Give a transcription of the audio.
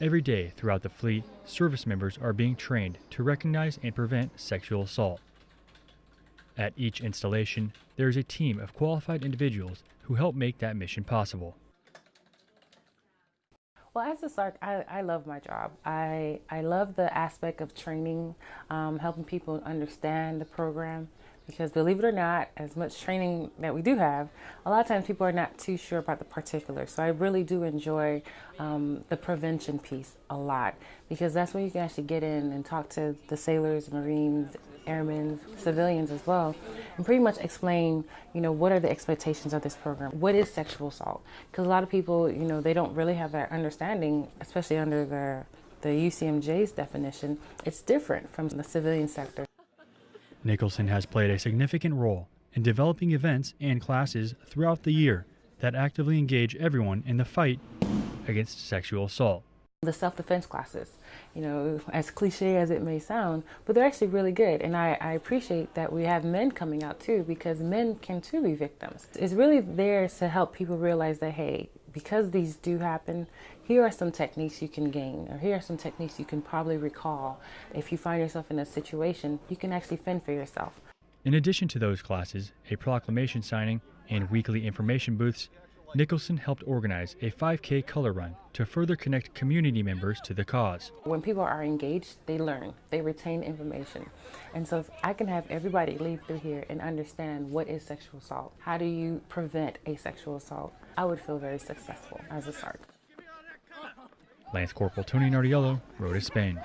Every day throughout the fleet, service members are being trained to recognize and prevent sexual assault. At each installation, there is a team of qualified individuals who help make that mission possible. Well, as a SARC, I, I love my job. I, I love the aspect of training, um, helping people understand the program. Because believe it or not, as much training that we do have, a lot of times people are not too sure about the particulars. So I really do enjoy um, the prevention piece a lot because that's where you can actually get in and talk to the sailors, Marines, airmen, civilians as well, and pretty much explain, you know, what are the expectations of this program? What is sexual assault? Because a lot of people, you know, they don't really have that understanding, especially under the the UCMJ's definition. It's different from the civilian sector. Nicholson has played a significant role in developing events and classes throughout the year that actively engage everyone in the fight against sexual assault. The self-defense classes, you know, as cliche as it may sound, but they're actually really good. And I, I, appreciate that we have men coming out too, because men can too be victims. It's really there to help people realize that, hey, because these do happen, here are some techniques you can gain, or here are some techniques you can probably recall. If you find yourself in a situation, you can actually fend for yourself. In addition to those classes, a proclamation signing, and weekly information booths, Nicholson helped organize a 5K color run to further connect community members to the cause. When people are engaged, they learn, they retain information. And so if I can have everybody leave through here and understand what is sexual assault, how do you prevent a sexual assault, I would feel very successful as a SARC. Lance Corporal Tony Nardiello, Rota, Spain.